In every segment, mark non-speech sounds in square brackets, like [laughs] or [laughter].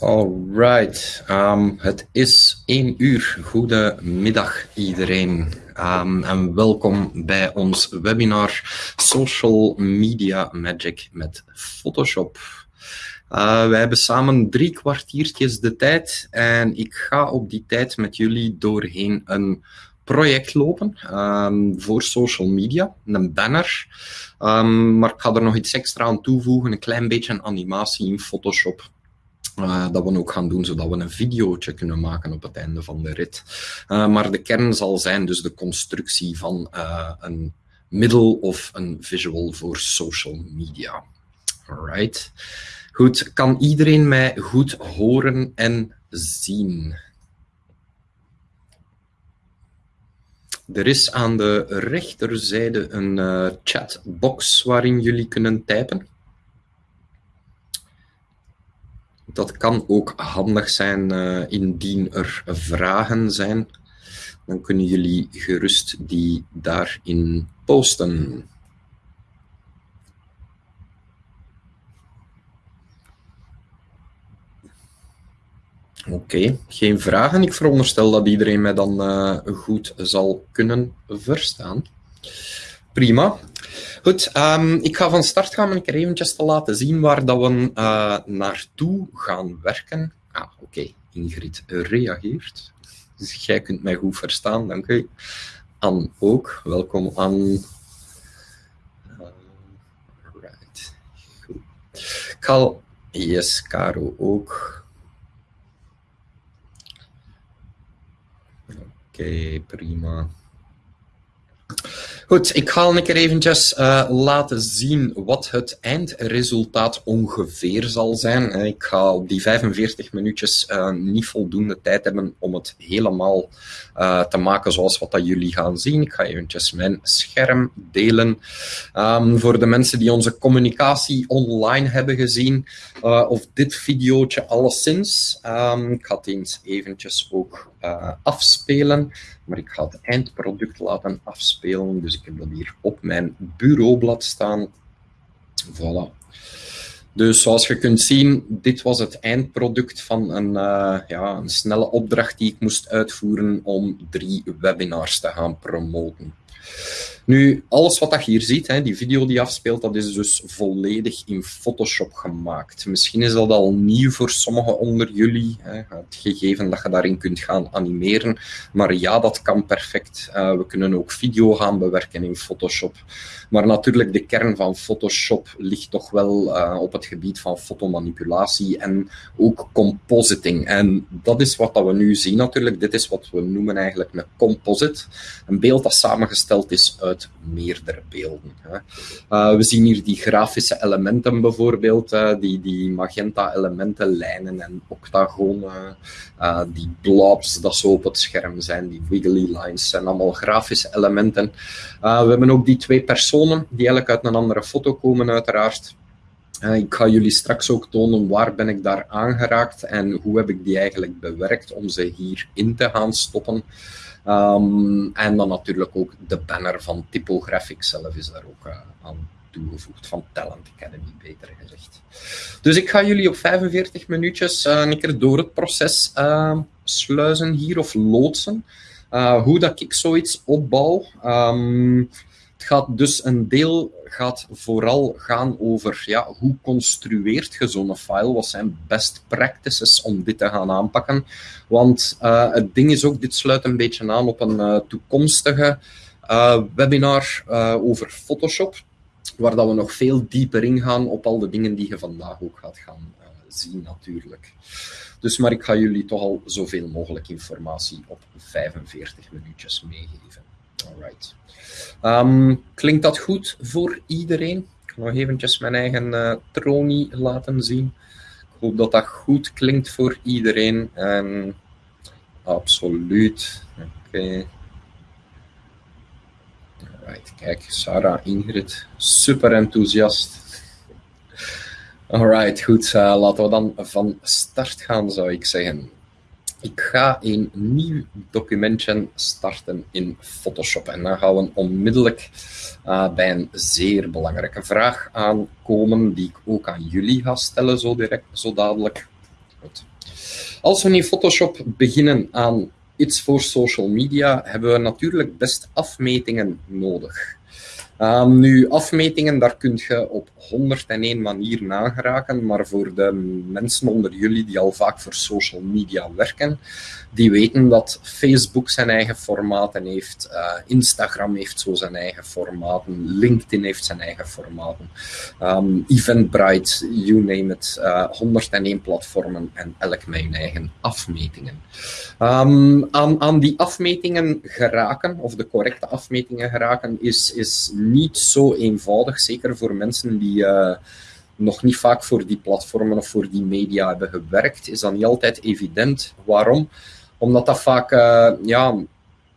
Alright, um, het is 1 uur. Goedemiddag iedereen um, en welkom bij ons webinar Social Media Magic met Photoshop. Uh, wij hebben samen drie kwartiertjes de tijd en ik ga op die tijd met jullie doorheen een project lopen um, voor social media, een banner. Maar ik ga er nog iets extra aan toevoegen, een klein beetje animatie in Photoshop. Uh, dat we ook gaan doen, zodat we een videootje kunnen maken op het einde van de rit. Uh, maar de kern zal zijn dus de constructie van uh, een middel of een visual voor social media. Alright. Goed, kan iedereen mij goed horen en zien? Er is aan de rechterzijde een chatbox waarin jullie kunnen typen. Dat kan ook handig zijn uh, indien er vragen zijn. Dan kunnen jullie gerust die daarin posten. Oké, geen vragen. Ik veronderstel dat iedereen mij dan uh, goed zal kunnen verstaan. Prima. Goed, um, ik ga van start gaan om een te laten zien waar dat we uh, naartoe gaan werken. Ah, oké. Ingrid reageert. Dus jij kunt mij goed verstaan, dank u. Anne ook. Welkom, Anne. Uh, right. Goed. Kal, yes, Caro ook. Oké, prima. Goed, ik ga een keer eventjes uh, laten zien wat het eindresultaat ongeveer zal zijn. Eh, ik ga die 45 minuutjes uh, niet voldoende tijd hebben om het helemaal te maken zoals wat dat jullie gaan zien. Ik ga eventjes mijn scherm delen. Um, voor de mensen die onze communicatie online hebben gezien, of dit videootje alleszins, um, ik ga het eens eventjes ook afspelen maar ik ga het eindproduct laten afspelen. Dus ik heb dat hier op mijn bureaublad staan. Voilà. Dus zoals je kunt zien, dit was het eindproduct van een, uh, ja, een snelle opdracht die ik moest uitvoeren om drie webinars te gaan promoten. Nu, alles wat je hier ziet, hè, die video die afspeelt, dat is dus volledig in Photoshop gemaakt. Misschien is dat al nieuw voor sommigen onder jullie, hè, het gegeven dat je daarin kunt gaan animeren. Maar ja, dat kan perfect. Uh, we kunnen ook video gaan bewerken in Photoshop. Maar natuurlijk, de kern van Photoshop ligt toch wel uh, op het gebied van fotomanipulatie en ook compositing. En dat is wat dat we nu zien natuurlijk. Dit is wat we noemen eigenlijk een composite. Een beeld dat samengesteld is uit meerdere beelden. Hè. Uh, we zien hier die grafische elementen bijvoorbeeld, uh, die, die magenta elementen, lijnen en octagonen, uh, die blobs dat zo op het scherm zijn, die wiggly lines, zijn allemaal grafische elementen. we hebben ook die twee personen, die eigenlijk uit een andere foto komen uiteraard. Ik ga jullie straks ook tonen waar ben ik daar aangeraakt en hoe heb ik die eigenlijk bewerkt om ze hierin te gaan stoppen. Um, en dan natuurlijk ook de banner van Typographics zelf is daar ook uh, aan toegevoegd, van Talent Academy beter gezegd. Dus ik ga jullie op 45 minuutjes uh, een keer door het proces uh, sluizen hier of loodsen. hoe dat ik zoiets opbouw. Um, het gaat dus een deel gaat vooral gaan over ja, hoe construeert je zo'n file, wat zijn best practices om dit te gaan aanpakken. Want uh, het ding is ook, dit sluit een beetje aan op een uh, toekomstige uh, webinar over Photoshop, waar dat we nog veel dieper ingaan op al de dingen die je vandaag ook gaat gaan zien natuurlijk. Dus maar ik ga jullie toch al zoveel mogelijk informatie op 45 minuutjes meegeven. Alright. Um, klinkt dat goed voor iedereen? Ik ga nog eventjes mijn eigen uh, tronie laten zien. Ik hoop dat dat goed klinkt voor iedereen. En absoluut. Oké. Okay. Kijk, Sarah, Ingrid, super enthousiast. Alright, goed. Uh, laten we dan van start gaan, zou ik zeggen. Ik ga een nieuw documentje starten in Photoshop. En dan gaan we onmiddellijk uh, bij een zeer belangrijke vraag aankomen, die ik ook aan jullie ga stellen zo, direct, zo dadelijk. Als we in Photoshop beginnen aan iets voor social media, hebben we natuurlijk best afmetingen nodig. Um, nu, afmetingen, daar kun je op 101 manier nageraken, maar voor de mensen onder jullie die al vaak voor social media werken, die weten dat Facebook zijn eigen formaten heeft, uh, Instagram heeft zo zijn eigen formaten, LinkedIn heeft zijn eigen formaten, um, Eventbrite, you name it, uh, eh, 101 platformen en elk met hun eigen afmetingen. Um, aan, aan die afmetingen geraken, of de correcte afmetingen geraken, is, is niet zo eenvoudig, zeker voor mensen die uh, nog niet vaak voor die platformen of voor die media hebben gewerkt, is dat niet altijd evident. Waarom? Omdat dat vaak, uh, ja,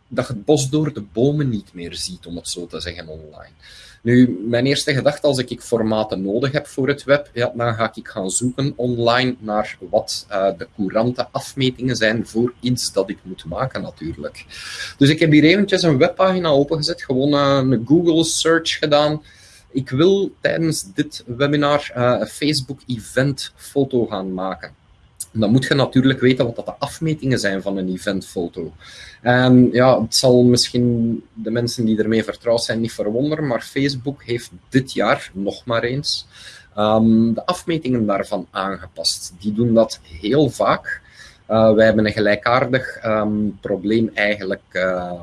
dat je het bos door de bomen niet meer ziet, om het zo te zeggen, online. Nu, mijn eerste gedachte als ik formaten nodig heb voor het web, ja, dan ga ik gaan zoeken online naar wat uh, de courante afmetingen zijn voor iets dat ik moet maken natuurlijk. Dus ik heb hier eventjes een webpagina opengezet, gewoon uh, een Google search gedaan. Ik wil tijdens dit webinar uh, een Facebook event foto gaan maken dan moet je natuurlijk weten wat dat de afmetingen zijn van een eventfoto. En ja, het zal misschien de mensen die ermee vertrouwd zijn niet verwonderen, maar Facebook heeft dit jaar nog maar eens um, de afmetingen daarvan aangepast. Die doen dat heel vaak. Uh, wij hebben een gelijkaardig um, probleem eigenlijk. Uh,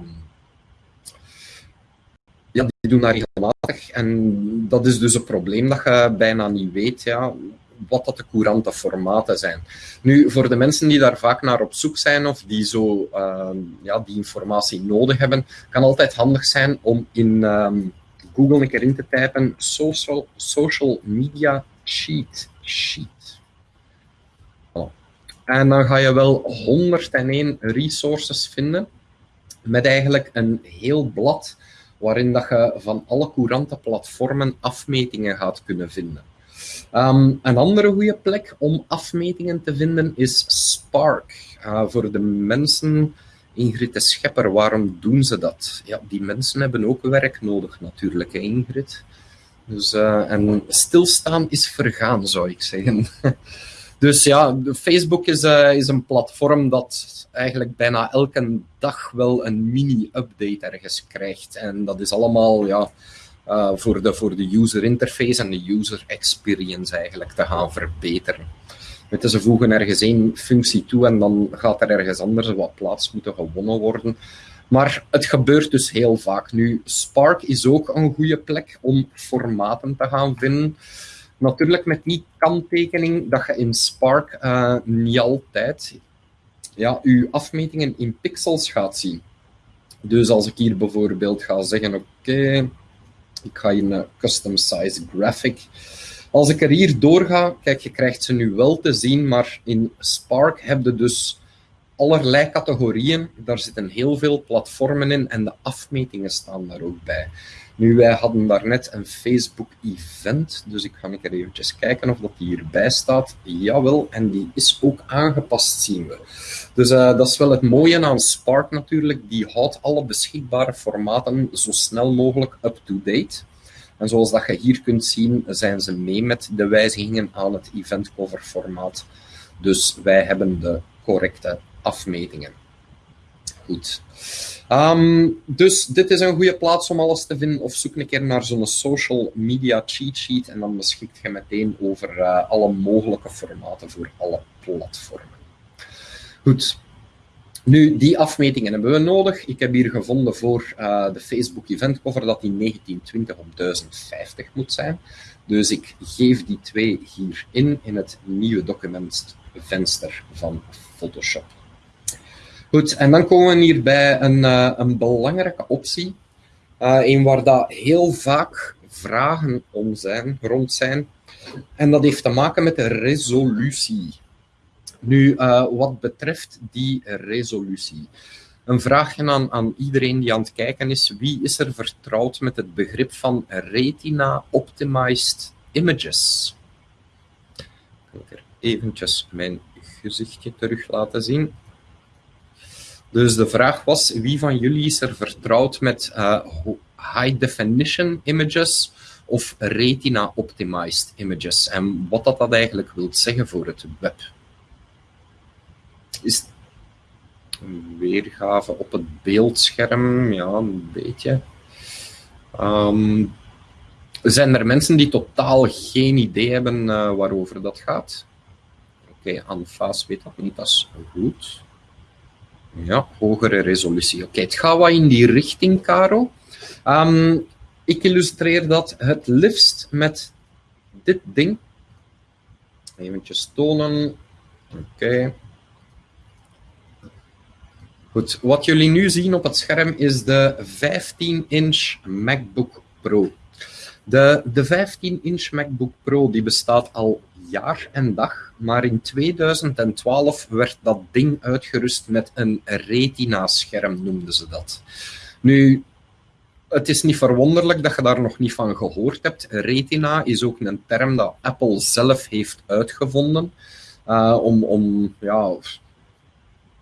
ja, die doen dat regelmatig. En dat is dus een probleem dat je bijna niet weet. Ja wat dat de courante formaten zijn. Nu, voor de mensen die daar vaak naar op zoek zijn of die zo uh, ja, die informatie nodig hebben, kan altijd handig zijn om in um, Google een keer in te typen social, social media cheat sheet. En dan ga je wel 101 resources vinden met eigenlijk een heel blad waarin dat je van alle courante platformen afmetingen gaat kunnen vinden. Um, een andere goede plek om afmetingen te vinden is Spark. Uh, voor de mensen, Ingrid de Schepper, waarom doen ze dat? Ja, die mensen hebben ook werk nodig natuurlijk, hè, Ingrid. Dus, uh, en stilstaan is vergaan, zou ik zeggen. [laughs] dus ja, Facebook is, uh, is een platform dat eigenlijk bijna elke dag wel een mini-update ergens krijgt. En dat is allemaal, ja, uh, voor, de, voor de user interface en de user experience eigenlijk te gaan verbeteren. Met ze voegen ergens één functie toe en dan gaat er ergens anders wat plaats moeten gewonnen worden. Maar het gebeurt dus heel vaak. Nu, Spark is ook een goede plek om formaten te gaan vinden. Natuurlijk met die kanttekening dat je in Spark uh, niet altijd ja, je afmetingen in pixels gaat zien. Dus als ik hier bijvoorbeeld ga zeggen, oké, ik ga hier een custom size graphic. Als ik er hier doorga, kijk, je krijgt ze nu wel te zien, maar in Spark heb je dus allerlei categorieën. Daar zitten heel veel platformen in en de afmetingen staan daar ook bij. Nu, wij hadden daarnet een Facebook-event, dus ik ga keer eventjes kijken of dat hierbij staat. Jawel, en die is ook aangepast, zien we. Dus uh, dat is wel het mooie aan Spark natuurlijk. Die houdt alle beschikbare formaten zo snel mogelijk up-to-date. En zoals dat je hier kunt zien, zijn ze mee met de wijzigingen aan het eventcover formaat. Dus wij hebben de correcte afmetingen. Goed. Um, dus dit is een goede plaats om alles te vinden. Of zoek een keer naar zo'n social media cheat sheet en dan beschikt je meteen over uh, alle mogelijke formaten voor alle platformen. Goed. Nu, die afmetingen hebben we nodig. Ik heb hier gevonden voor uh, de Facebook event cover dat die 1920 op 1050 moet zijn. Dus ik geef die twee hierin in het nieuwe documentvenster van Photoshop. Goed, en dan komen we hier bij een, uh, een belangrijke optie. Uh, een waar dat heel vaak vragen om zijn, rond zijn. En dat heeft te maken met de resolutie. Nu, uh, wat betreft die resolutie. Een vraagje aan, aan iedereen die aan het kijken is. Wie is er vertrouwd met het begrip van Retina Optimized Images? Ik er eventjes mijn gezichtje terug laten zien. Dus de vraag was, wie van jullie is er vertrouwd met uh, high definition images of retina optimized images? En wat dat, dat eigenlijk wil zeggen voor het web. is weergave op het beeldscherm, ja, een beetje. Ehm, zijn er mensen die totaal geen idee hebben uh, waarover dat gaat? Oké, okay, Anfaas weet dat niet, dat is goed. Ja, hogere resolutie. Oké, het gaat wat in die richting, Caro. Um, ik illustreer dat het liefst met dit ding. Even tonen. Oké. Goed, wat jullie nu zien op het scherm is de 15-inch MacBook Pro. De, de 15-inch MacBook Pro die bestaat al jaar en dag, maar in 2012 werd dat ding uitgerust met een Retina-scherm, noemden ze dat. Nu, het is niet verwonderlijk dat je daar nog niet van gehoord hebt. Retina is ook een term dat Apple zelf heeft uitgevonden. Uh, om, om ja,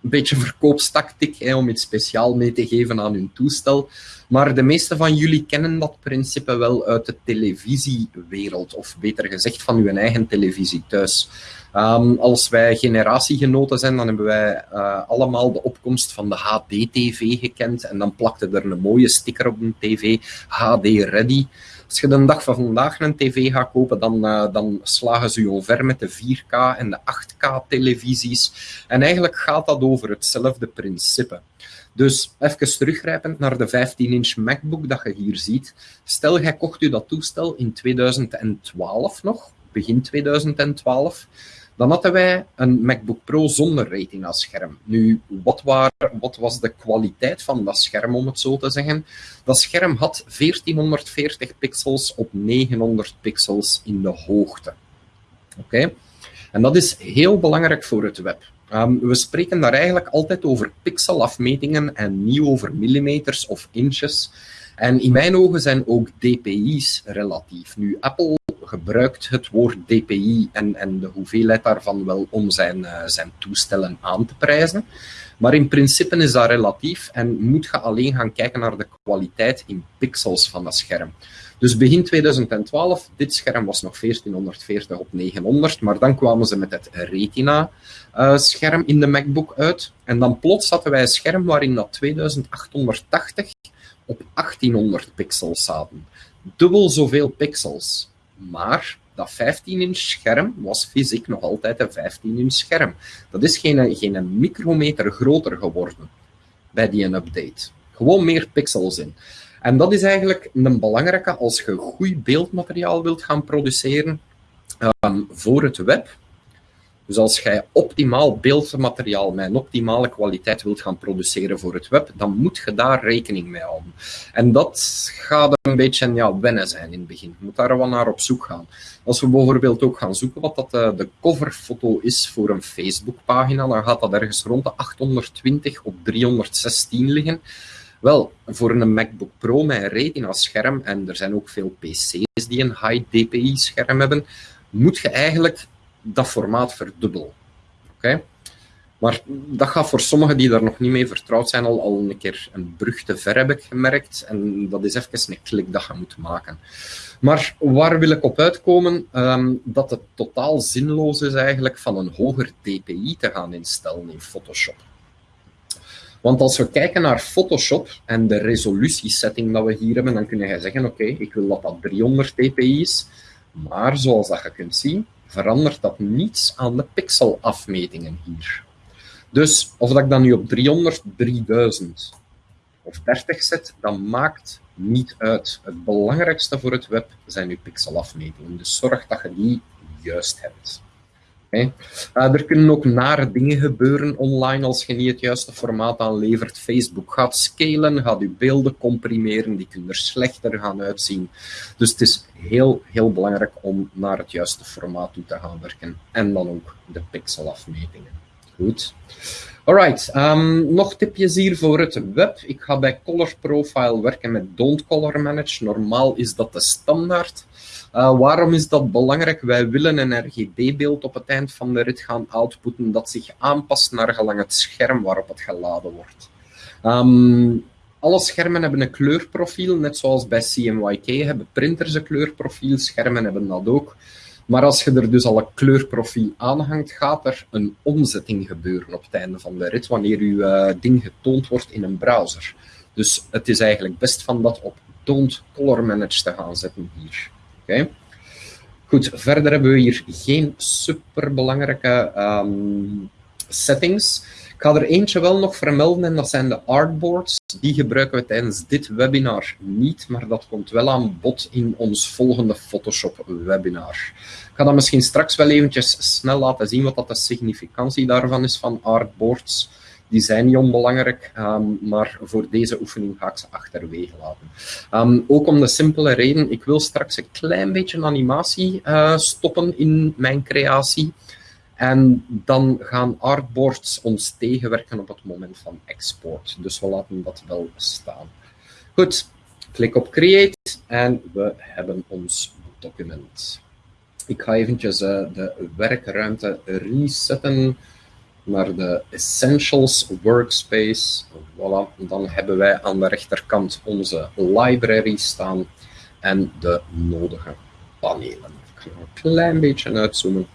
een beetje verkoopstactiek hè, om iets speciaal mee te geven aan hun toestel. Maar de meeste van jullie kennen dat principe wel uit de televisiewereld, of beter gezegd van uw eigen televisie thuis. Um, als wij generatiegenoten zijn, dan hebben wij uh, allemaal de opkomst van de HD-TV gekend. En dan plakte er een mooie sticker op een tv, HD Ready. Als je de dag van vandaag een tv gaat kopen, dan, uh, dan slagen ze je over met de 4K en de 8K televisies. En eigenlijk gaat dat over hetzelfde principe. Dus even teruggrijpend naar de 15-inch MacBook dat je hier ziet. Stel, jij kocht u dat toestel in 2012 nog, begin 2012 dan hadden wij een MacBook Pro zonder retina-scherm. Nu, wat, wat, was de kwaliteit van dat scherm, om het zo te zeggen? Dat scherm had 1440 pixels op 900 pixels in de hoogte. Oké? En dat is heel belangrijk voor het web. Um, we spreken daar eigenlijk altijd over pixelafmetingen en niet over millimeters of inches. En in mijn ogen zijn ook dpi's relatief. Nu, Apple gebruikt het woord DPI en, en de hoeveelheid daarvan wel om zijn, uh, zijn toestellen aan te prijzen. Maar in principe is dat relatief en moet je alleen gaan kijken naar de kwaliteit in pixels van dat scherm. Dus begin 2012, dit scherm was nog 1440 op 900, maar dan kwamen ze met het Retina-scherm uh, in de MacBook uit. En dan plots hadden wij een scherm waarin dat 2880 op 1800 pixels zaten. Dubbel zoveel pixels. Maar dat 15-inch scherm was fysiek nog altijd een 15-inch scherm. Dat is geen, geen micrometer groter geworden bij die update. Gewoon meer pixels in. En dat is eigenlijk een belangrijke als je goed beeldmateriaal wilt gaan produceren um, voor het web dus als jij optimaal beeldmateriaal met een optimale kwaliteit wilt gaan produceren voor het web, dan moet je daar rekening mee houden. En dat gaat een beetje ja, wennen zijn in het begin. Je moet daar wel naar op zoek gaan. Als we bijvoorbeeld ook gaan zoeken wat dat eh, de coverfoto is voor een Facebookpagina, dan gaat dat ergens rond de 820 op 316 liggen. Wel, voor een MacBook Pro met een Retina-scherm, en er zijn ook veel PC's die een high DPI-scherm hebben, moet je eigenlijk dat formaat verdubbelen. Oké? Maar dat gaat voor sommigen die daar nog niet mee vertrouwd zijn al, al een keer een brug te ver, heb ik gemerkt. En dat is even een klik dat je moet maken. Maar waar wil ik op uitkomen? Um, dat het totaal zinloos is eigenlijk van een hoger DPI te gaan instellen in Photoshop. Want als we kijken naar Photoshop en de resolutiesetting dat we hier hebben, dan kun je zeggen, oké, ik wil dat dat 300 dpi is. Maar zoals dat je kunt zien, verandert dat niets aan de pixelafmetingen hier. Dus of dat ik dan nu op 300, 3000 of 30 zet, dat maakt niet uit. Het belangrijkste voor het web zijn uw pixelafmetingen. Dus zorg dat je die juist hebt. Uh, er kunnen ook nare dingen gebeuren online als je niet het juiste formaat aanlevert. Facebook gaat scalen, gaat je beelden comprimeren, die kunnen er slechter gaan uitzien. Dus het is heel, heel belangrijk om naar het juiste formaat toe te gaan werken. En dan ook de pixelafmetingen. Goed. Alright, um, nog tipjes hier voor het web. Ik ga bij Color Profile werken met Don't Color Manage. Normaal is dat de standaard. Uh, waarom is dat belangrijk? Wij willen een RGB-beeld op het eind van de rit gaan outputten dat zich aanpast naar gelang het scherm waarop het geladen wordt. Um, alle schermen hebben een kleurprofiel, net zoals bij CMYK hebben printers een kleurprofiel, schermen hebben dat ook. Maar als je er dus al een kleurprofiel aanhangt, gaat er een omzetting gebeuren op het einde van de rit, wanneer je ding getoond wordt in een browser. Dus het is eigenlijk best van dat op Don't Color Manage te gaan zetten hier. Oké. Goed, verder hebben we hier geen superbelangrijke um, settings. Ik ga er eentje wel nog vermelden en dat zijn de artboards. Die gebruiken we tijdens dit webinar niet, maar dat komt wel aan bod in ons volgende Photoshop webinar. Ik ga dat misschien straks wel eventjes snel laten zien wat dat de significantie daarvan is van artboards. Die zijn niet onbelangrijk, um, maar voor deze oefening ga ik ze achterwege laten. Um, ook om de simpele reden, ik wil straks een klein beetje animatie uh, stoppen in mijn creatie. En dan gaan artboards ons tegenwerken op het moment van export. Dus we laten dat wel staan. Goed, klik op Create en we hebben ons document. Ik ga eventjes uh, de werkruimte resetten naar de Essentials Workspace. Voilà, dan hebben wij aan de rechterkant onze library staan en de nodige panelen. Ik ga een klein beetje uitzoomen.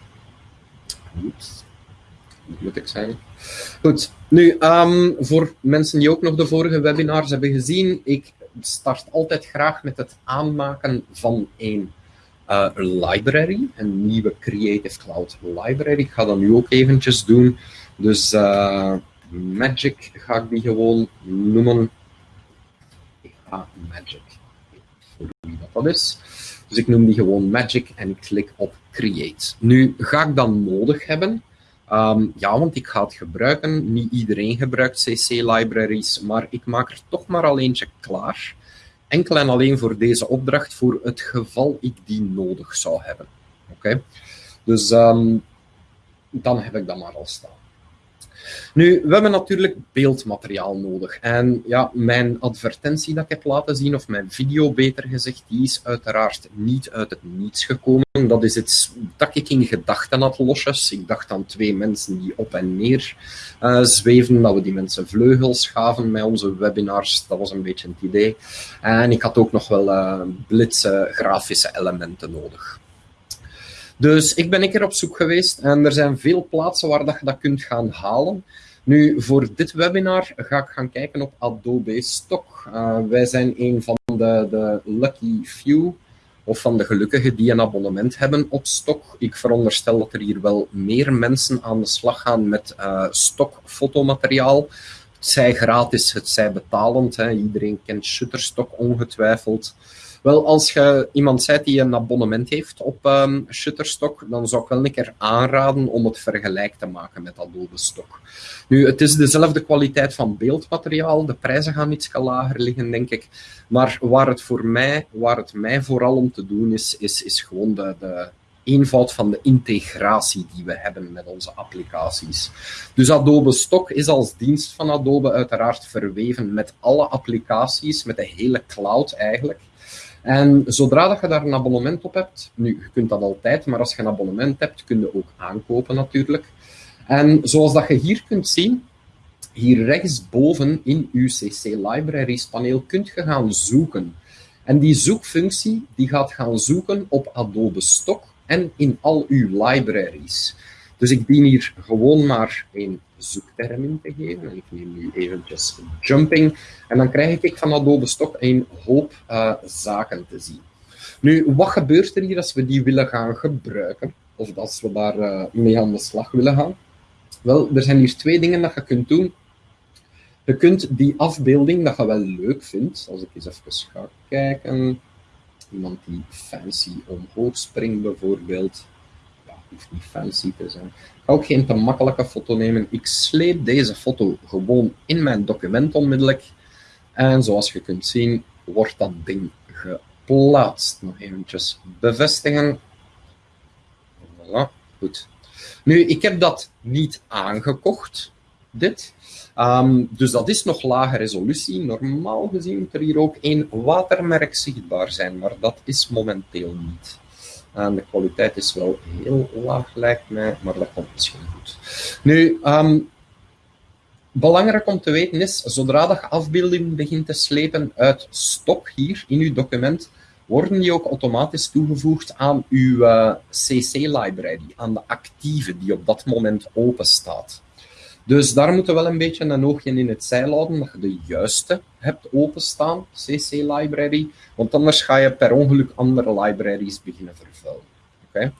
Oeps, moet ik zeggen. Goed, nu um, voor mensen die ook nog de vorige webinars hebben gezien, ik start altijd graag met het aanmaken van een uh, library, een nieuwe Creative Cloud library. Ik ga dat nu ook eventjes doen. Dus uh, Magic ga ik die gewoon noemen. Ik ga Magic, voor wie dat, dat is. Dus ik noem die gewoon Magic en ik klik op Create. Nu ga ik dan nodig hebben. Um, ja, want ik ga het gebruiken. Niet iedereen gebruikt CC-libraries, maar ik maak er toch maar al eentje klaar. Enkel en alleen voor deze opdracht, voor het geval ik die nodig zou hebben. Oké? Dus um, dan heb ik dat maar al staan. Nu, we hebben natuurlijk beeldmateriaal nodig. En ja, mijn advertentie dat ik heb laten zien, of mijn video beter gezegd, die is uiteraard niet uit het niets gekomen. Dat is iets dat ik in gedachten had losjes. Ik dacht aan twee mensen die op en neer uh, zweven, dat we die mensen vleugels gaven met onze webinars. Dat was een beetje het idee. En ik had ook nog wel uh, blitse grafische elementen nodig. Dus ik ben een keer op zoek geweest en er zijn veel plaatsen waar dat je dat kunt gaan halen. Nu, voor dit webinar ga ik gaan kijken op Adobe Stock. Uh, wij zijn een van de, de lucky few, of van de gelukkigen die een abonnement hebben op Stock. Ik veronderstel dat er hier wel meer mensen aan de slag gaan met uh, stock fotomateriaal. Het zij gratis, het zij betalend. Hè. Iedereen kent Shutterstock ongetwijfeld. Wel, als je iemand zijt die een abonnement heeft op um, Shutterstock, dan zou ik wel een keer aanraden om het vergelijk te maken met Adobe Stock. Nu, het is dezelfde kwaliteit van beeldmateriaal, de prijzen gaan iets lager liggen, denk ik. Maar waar het voor mij, waar het mij vooral om te doen is, is, is gewoon de, de eenvoud van de integratie die we hebben met onze applicaties. Dus Adobe Stock is als dienst van Adobe uiteraard verweven met alle applicaties, met de hele cloud eigenlijk. En zodra dat je daar een abonnement op hebt, nu, je kunt dat altijd, maar als je een abonnement hebt, kun je ook aankopen natuurlijk. En zoals dat je hier kunt zien, hier rechtsboven in uw CC Libraries paneel kunt je gaan zoeken. En die zoekfunctie die gaat gaan zoeken op Adobe Stock en in al uw libraries. Dus ik dien hier gewoon maar een zoekterm in te geven. En ik neem nu eventjes jumping. En dan krijg ik van Adobe Stock een hoop uh, zaken te zien. Nu, wat gebeurt er hier als we die willen gaan gebruiken? Of als we daar uh, mee aan de slag willen gaan? Wel, er zijn hier twee dingen dat je kunt doen. Je kunt die afbeelding, dat je wel leuk vindt, als ik eens even ga kijken, iemand die fancy omhoog springt bijvoorbeeld, hoeft niet fancy te zijn, ga ook geen te makkelijke foto nemen. Ik sleep deze foto gewoon in mijn document onmiddellijk. En zoals je kunt zien, wordt dat ding geplaatst. Nog eventjes bevestigen. Voilà, goed. Nu, ik heb dat niet aangekocht, dit. Um, dus dat is nog lage resolutie. Normaal gezien moet er hier ook één watermerk zichtbaar zijn, maar dat is momenteel niet. En de kwaliteit is wel heel laag, lijkt mij, maar dat komt misschien goed. Nu, um, belangrijk om te weten is, zodra je afbeelding begint te slepen uit stok hier in je document, worden die ook automatisch toegevoegd aan uw uh, CC-library, aan de actieve die op dat moment open staat. Dus daar moeten we wel een beetje een oogje in het zeil houden, dat je de juiste hebt openstaan, CC-library, want anders ga je per ongeluk andere libraries beginnen vervuilen. Okay?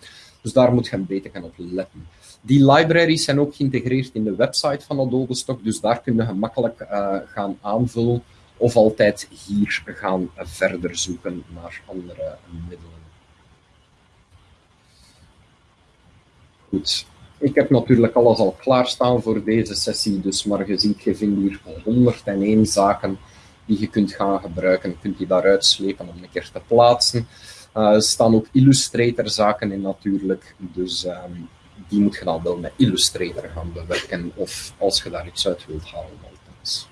Dus daar moet je een beetje op letten. Die libraries zijn ook geïntegreerd in de website van Adobe Stock, dus daar kun je gemakkelijk uh, gaan aanvullen of altijd hier gaan verder zoeken naar andere middelen. Goed. Ik heb natuurlijk alles al klaarstaan voor deze sessie, dus maar je ziet, je vindt hier 101 zaken die je kunt gaan gebruiken. Je kunt die daaruit slepen om een keer te plaatsen. Uh, er staan ook Illustrator zaken in natuurlijk, dus um, die moet je dan wel met Illustrator gaan bewerken of als je daar iets uit wilt halen. Althans.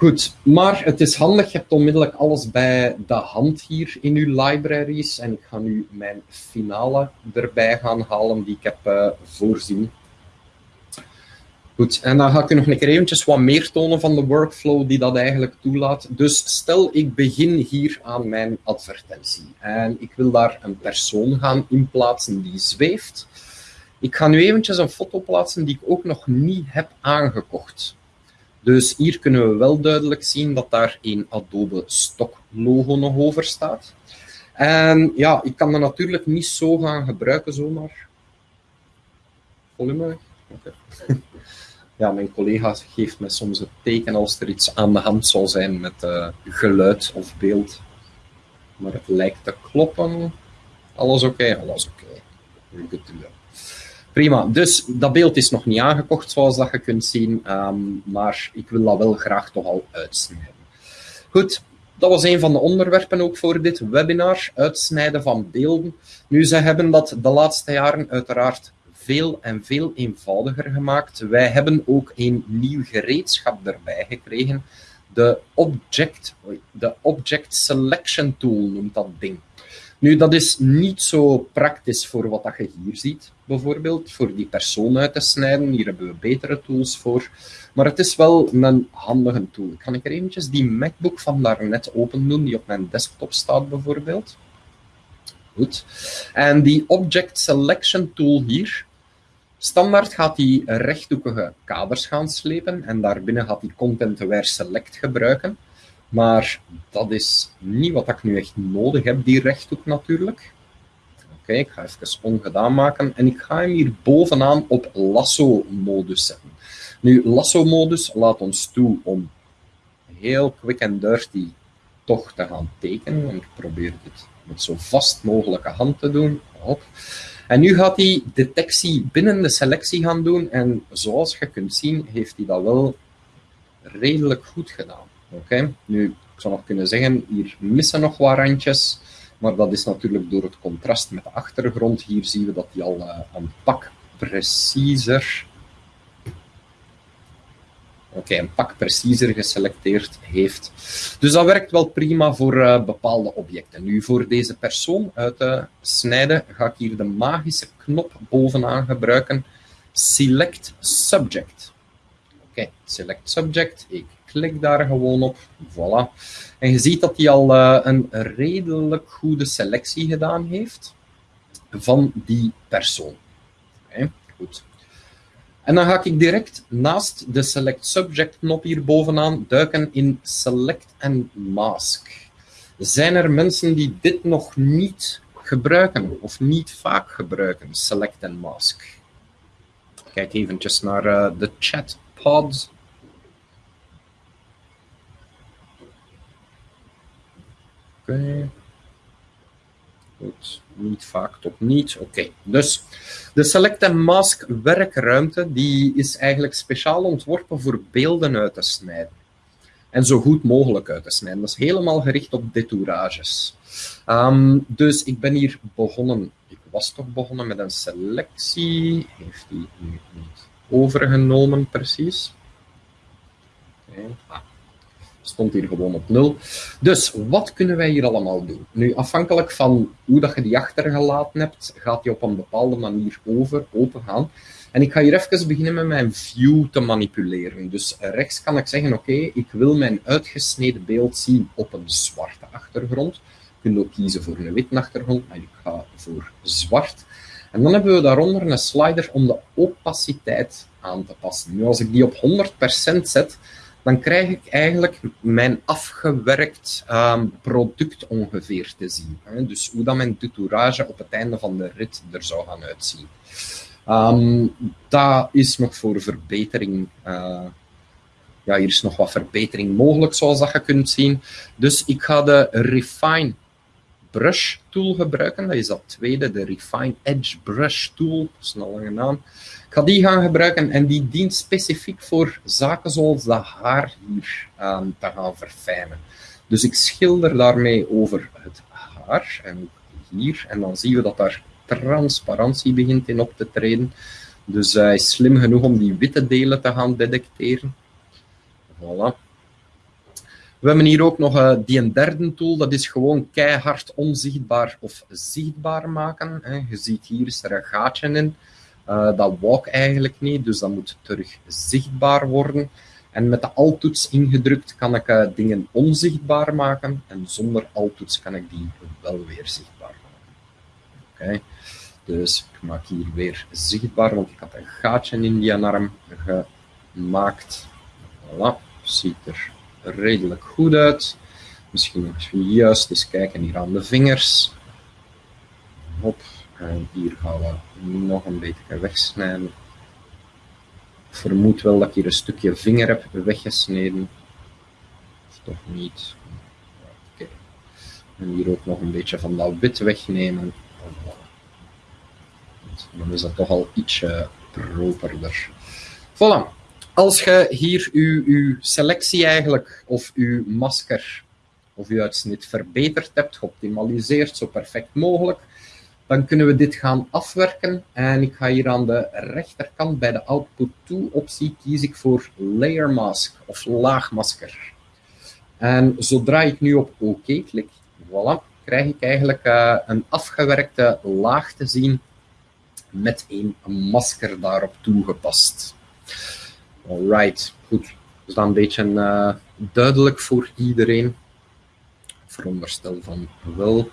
Goed, maar het is handig, je hebt onmiddellijk alles bij de hand hier in uw libraries. En ik ga nu mijn finale erbij gaan halen die ik heb uh, voorzien. Goed, en dan ga ik u nog een keer eventjes wat meer tonen van de workflow die dat eigenlijk toelaat. Dus stel, ik begin hier aan mijn advertentie en ik wil daar een persoon gaan inplaatsen die zweeft. Ik ga nu eventjes een foto plaatsen die ik ook nog niet heb aangekocht. Dus hier kunnen we wel duidelijk zien dat daar een Adobe Stock logo nog over staat. En ja, ik kan dat natuurlijk niet zo gaan gebruiken zomaar. Volume? [laughs] Ja, mijn collega geeft me soms het teken als er iets aan de hand zal zijn met uh, geluid of beeld. Maar het lijkt te kloppen. Alles oké? Alles oké. Okay. Prima, dus dat beeld is nog niet aangekocht, zoals dat je kunt zien, um, maar ik wil dat wel graag toch al uitsnijden. Goed, dat was een van de onderwerpen ook voor dit webinar, uitsnijden van beelden. Nu, ze hebben dat de laatste jaren uiteraard veel en veel eenvoudiger gemaakt. Wij hebben ook een nieuw gereedschap erbij gekregen. De Object, de Object Selection Tool noemt dat ding. Nu, dat is niet zo praktisch voor wat dat je hier ziet, bijvoorbeeld, voor die persoon uit te snijden. Hier hebben we betere tools voor. Maar het is wel een handige tool. Kan ik er eventjes die MacBook van daarnet open doen, die op mijn desktop staat bijvoorbeeld? Goed. En die Object Selection Tool hier, Standaard gaat hij rechthoekige kaders gaan slepen en daarbinnen gaat hij Content-Aware Select gebruiken. Maar dat is niet wat ik nu echt nodig heb, die rechthoek natuurlijk. Oké, ik ga even ongedaan maken en ik ga hem hier bovenaan op lasso-modus zetten. Nu, lasso-modus laat ons toe om heel quick and dirty toch te gaan tekenen. En ik probeer dit met zo vast mogelijke hand te doen. Op. En nu gaat hij detectie binnen de selectie gaan doen. En zoals je kunt zien, heeft hij dat wel redelijk goed gedaan. Oké, nu, ik zou nog kunnen zeggen, hier missen nog wat randjes. Maar dat is natuurlijk door het contrast met de achtergrond. Hier zien we dat hij al uh, een pak preciezer Oké, een pak preciezer geselecteerd heeft. Dus dat werkt wel prima voor uh, bepaalde objecten. Nu, voor deze persoon uit te snijden, ga ik hier de magische knop bovenaan gebruiken. Select Subject. Oké, Select Subject. Ik klik daar gewoon op. Voilà. En je ziet dat hij al uh, een redelijk goede selectie gedaan heeft van die persoon. Oké, goed. En dan ga ik direct naast de Select Subject knop hier bovenaan duiken in Select and Mask. Zijn er mensen die dit nog niet gebruiken of niet vaak gebruiken, Select and Mask? Kijk eventjes naar uh, de chatpod. Oké. Goed niet vaak tot niet. Oké, dus de Select and Mask werkruimte die is eigenlijk speciaal ontworpen voor beelden uit te snijden. En zo goed mogelijk uit te snijden. Dat is helemaal gericht op detourages. Um, dus ik ben hier begonnen, ik was toch begonnen met een selectie. Heeft die nu niet overgenomen precies? Okay. Ah. Stond hier gewoon op 0. Dus wat kunnen wij hier allemaal doen? Nu, afhankelijk van hoe dat je die achtergelaten hebt, gaat die op een bepaalde manier over, open gaan. En ik ga hier even beginnen met mijn view te manipuleren. Dus rechts kan ik zeggen, oké, ik wil mijn uitgesneden beeld zien op een zwarte achtergrond. Je kunt ook kiezen voor een witte achtergrond, maar ik ga voor zwart. En dan hebben we daaronder een slider om de opaciteit aan te passen. Nu, als ik die op 100% zet, dan krijg ik eigenlijk mijn afgewerkt um, product ongeveer te zien. Hè? Dus hoe dat mijn tutourage op het einde van de rit er zou gaan uitzien. Um, dat is nog voor verbetering. Uh, ja, hier is nog wat verbetering mogelijk, zoals dat je kunt zien. Dus ik ga de Refine Brush Tool gebruiken. Dat is dat tweede, de Refine Edge Brush Tool. Dat is een lange naam. Ik ga die gaan gebruiken en die dient specifiek voor zaken zoals dat haar hier um, te gaan verfijnen. Dus ik schilder daarmee over het haar en hier. En dan zien we dat daar transparantie begint in op te treden. Dus hij is slim genoeg om die witte delen te gaan detecteren. Voilà. We hebben hier ook nog uh, die een derde tool, dat is gewoon keihard onzichtbaar of zichtbaar maken. Hè. Je ziet hier is er een gaatje in. Uh, dat wou eigenlijk niet, dus dat moet terug zichtbaar worden. En met de alt-toets ingedrukt kan ik uh, dingen onzichtbaar maken en zonder alt-toets kan ik die wel weer zichtbaar maken. Oké. Dus ik maak hier weer zichtbaar, want ik had een gaatje in die arm gemaakt. Voilà, ziet er redelijk goed uit. Misschien nog juist eens kijken hier aan de vingers. Hop, en hier gaan we nog een beetje wegsnijden. Ik vermoed wel dat ik hier een stukje vinger heb weggesneden. Of toch niet. Oké. En hier ook nog een beetje van dat wit wegnemen dan is dat toch al ietsje properder. Voilà. Als je hier uw, selectie eigenlijk, of uw masker, of uw uitsnit verbeterd hebt, geoptimaliseerd, zo perfect mogelijk, dan kunnen we dit gaan afwerken. En ik ga hier aan de rechterkant bij de Output To optie kies ik voor Layer Mask of laagmasker. En zodra ik nu op OK klik, voilà, krijg ik eigenlijk uh, een afgewerkte laag te zien met een masker daarop toegepast. Alright, goed. Is dat een beetje uh, duidelijk voor iedereen? Veronderstel van wel.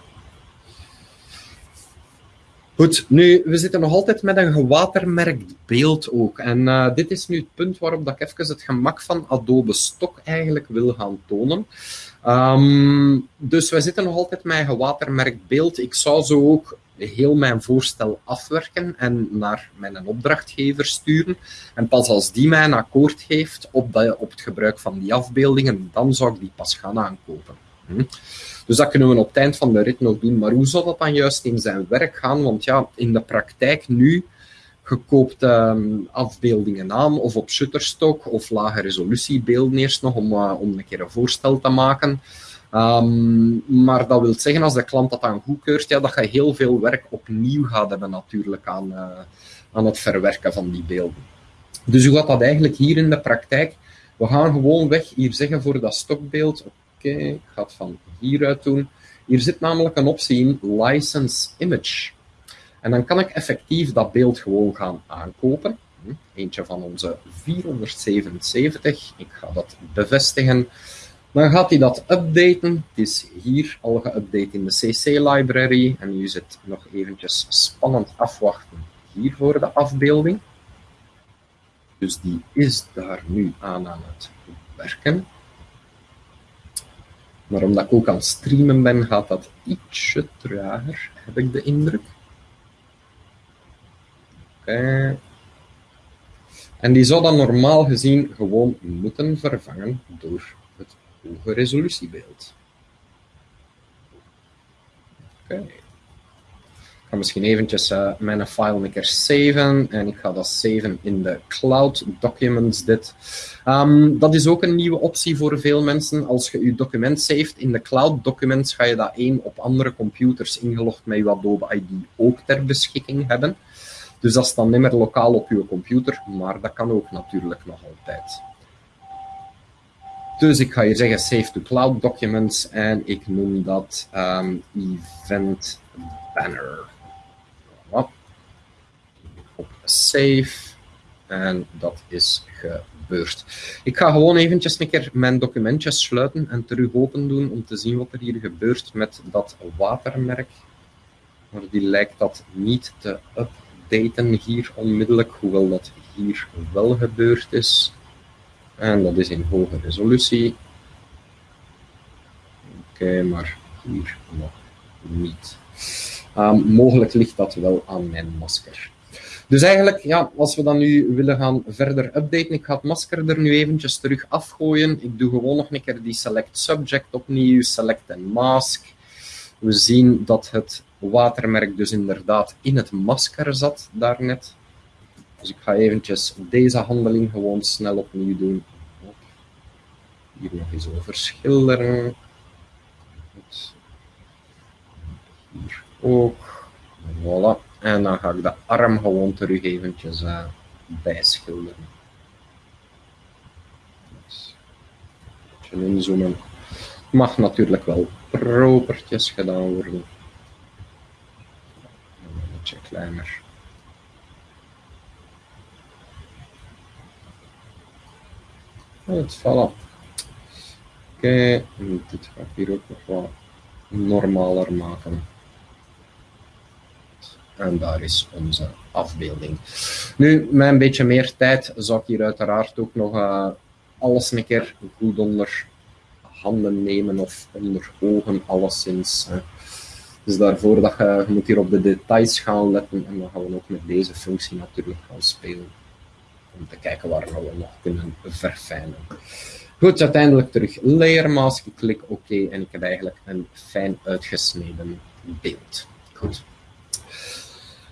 Goed, nu, we zitten nog altijd met een gewatermerkt beeld ook. En uh, dit is nu het punt waarop dat ik even het gemak van Adobe Stock eigenlijk wil gaan tonen. Um, dus we zitten nog altijd met een gewatermerkt beeld. Ik zou zo ook heel mijn voorstel afwerken en naar mijn opdrachtgever sturen. En pas als die mij akkoord geeft op, op het gebruik van die afbeeldingen, dan zou ik die pas gaan aankopen. Hm? Dus dat kunnen we op het eind van de rit nog doen. Maar hoe zou dat dan juist in zijn werk gaan? Want ja, in de praktijk nu gekoopt um, afbeeldingen aan of op Shutterstock of lage resolutiebeelden eerst nog om, uh, om een keer een voorstel te maken. Um, maar dat wil zeggen, als de klant dat dan goedkeurt, ja, dat je heel veel werk opnieuw gaat hebben natuurlijk aan, uh, aan het verwerken van die beelden. Dus hoe gaat dat eigenlijk hier in de praktijk? We gaan gewoon weg hier zeggen voor dat stokbeeld, oké, okay, ik ga het van hieruit doen. Hier zit namelijk een optie in, License Image. En dan kan ik effectief dat beeld gewoon gaan aankopen. Hm, eentje van onze 477. Ik ga dat bevestigen. Dan gaat hij dat updaten. Het is hier al geüpdate in de CC-library. En nu zit nog eventjes spannend afwachten hier voor de afbeelding. Dus die is daar nu aan aan het werken. Maar omdat ik ook aan het streamen ben, gaat dat ietsje trager, heb ik de indruk. Oké. En die zou dan normaal gezien gewoon moeten vervangen door het hoge resolutiebeeld. Oké. Ik ga misschien eventjes uh, mijn file een keer saven en ik ga dat saven in de Cloud Documents dit. Um, dat is ook een nieuwe optie voor veel mensen. Als je je document saved in de Cloud Documents, ga je dat één op andere computers ingelogd met je Adobe ID ook ter beschikking hebben. Dus dat is dan niet meer lokaal op je computer, maar dat kan ook natuurlijk nog altijd. Dus ik ga hier zeggen save to cloud documents en ik noem dat ehm, event banner. Op save en dat is gebeurd. Ik ga gewoon eventjes een keer mijn documentjes sluiten en terug open doen om te zien wat er hier gebeurt met dat watermerk. Maar die lijkt dat niet te updaten hier onmiddellijk, hoewel dat hier wel gebeurd is. En dat is in hoge resolutie. Oké, maar hier nog niet. Um, mogelijk ligt dat wel aan mijn masker. Dus eigenlijk, ja, als we dan nu willen gaan verder updaten, ik ga het masker er nu eventjes terug afgooien. Ik doe gewoon nog een keer die select subject opnieuw, select en mask. We zien dat het watermerk dus inderdaad in het masker zat daarnet. Dus ik ga eventjes deze handeling gewoon snel opnieuw doen. Hier nog eens over schilderen. Hier ook. Voilà. En dan ga ik de arm gewoon terug eventjes uh, bijschilderen. Een beetje inzoomen. Mag natuurlijk wel propertjes gedaan worden. Een beetje kleiner. Het voilà. Oké, dit ga ik hier ook nog wat normaler maken. En daar is onze afbeelding. Nu, met een beetje meer tijd zou ik hier uiteraard ook nog uh, alles een keer goed onder handen nemen of onder ogen, alleszins. Hè. Dus daarvoor dat je, hier op de details gaan letten en dan gaan we ook met deze functie natuurlijk gaan spelen. Om te kijken waar we nog kunnen verfijnen. Goed, uiteindelijk terug layer mask. Ik klik OK en ik heb eigenlijk een fijn uitgesneden beeld. Goed.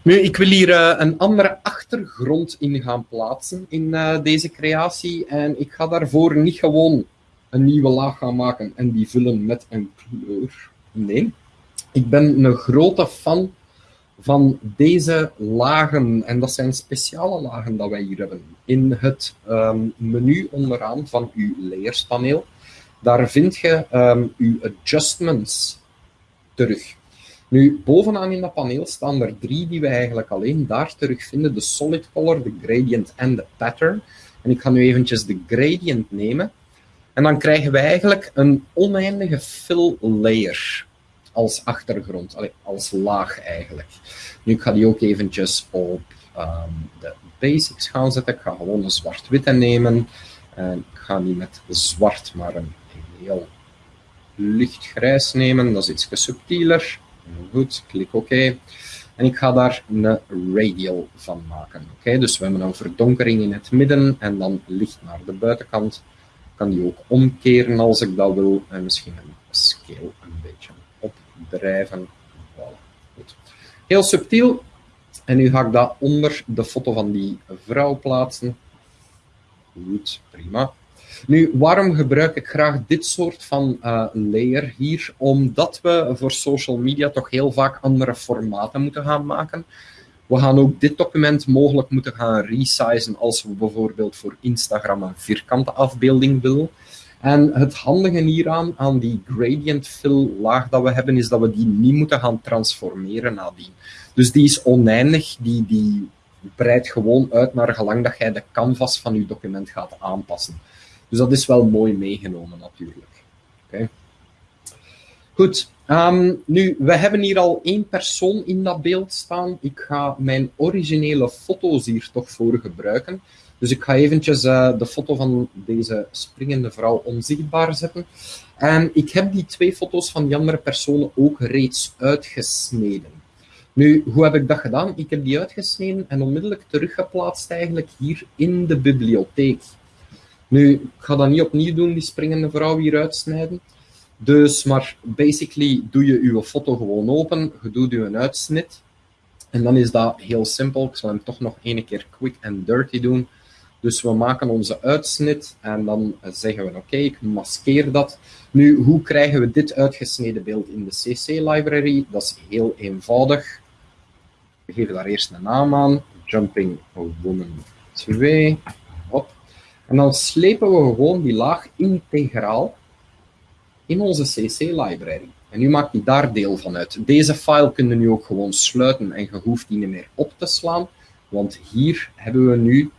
Nu, ik wil hier uh, een andere achtergrond in gaan plaatsen in uh, deze creatie. En ik ga daarvoor niet gewoon een nieuwe laag gaan maken en die vullen met een kleur. Nee, ik ben een grote fan van deze lagen. En dat zijn speciale lagen dat wij hier hebben. In het um, menu onderaan van uw layerspaneel, daar vind je um, uw adjustments terug. Nu, bovenaan in dat paneel staan er drie die we eigenlijk alleen daar terugvinden. De solid color, de gradient en de pattern. En ik ga nu eventjes de gradient nemen. En dan krijgen we eigenlijk een oneindige fill layer als achtergrond, als laag eigenlijk. Nu, ik ga die ook eventjes op um, de basics gaan zetten. Ik ga gewoon een zwart-witte nemen. En ik ga niet met zwart, maar een heel lichtgrijs nemen. Dat is iets subtieler. Goed, klik OK. En ik ga daar een radial van maken. Oké, Dus we hebben een verdonkering in het midden en dan licht naar de buitenkant. Ik kan die ook omkeren als ik dat wil. En misschien een scale Goed. Heel subtiel. En nu ga ik dat onder de foto van die vrouw plaatsen. Goed, prima. Nu, waarom gebruik ik graag dit soort van uh, layer hier? Omdat we voor social media toch heel vaak andere formaten moeten gaan maken. We gaan ook dit document mogelijk moeten gaan resizen als we bijvoorbeeld voor Instagram een vierkante afbeelding willen. En het handige hieraan, aan die gradient fill laag dat we hebben, is dat we die niet moeten gaan transformeren nadien. Dus die is oneindig, die, die breidt gewoon uit naar gelang dat jij de canvas van je document gaat aanpassen. Dus dat is wel mooi meegenomen natuurlijk. Okay. Goed, um, nu, we hebben hier al één persoon in dat beeld staan. Ik ga mijn originele foto's hier toch voor gebruiken. Dus ik ga eventjes uh, de foto van deze springende vrouw onzichtbaar zetten. En ik heb die twee foto's van die andere personen ook reeds uitgesneden. Nu, hoe heb ik dat gedaan? Ik heb die uitgesneden en onmiddellijk teruggeplaatst eigenlijk hier in de bibliotheek. Nu, ik ga dat niet opnieuw doen, die springende vrouw hier uitsnijden. Dus, maar basically doe je je foto gewoon open, je doet je een uitsnit. En dan is dat heel simpel. Ik zal hem toch nog één keer quick and dirty doen. Dus we maken onze uitsnit en dan zeggen we oké, ik maskeer dat. Nu, hoe krijgen we dit uitgesneden beeld in de CC-library? Dat is heel eenvoudig. We geven daar eerst een naam aan. Jumping Woman 2. Hop. En dan slepen we gewoon die laag integraal in onze CC-library. En nu maakt die daar deel van uit. Deze file kunnen nu ook gewoon sluiten en je hoeft die niet meer op te slaan, want hier hebben we nu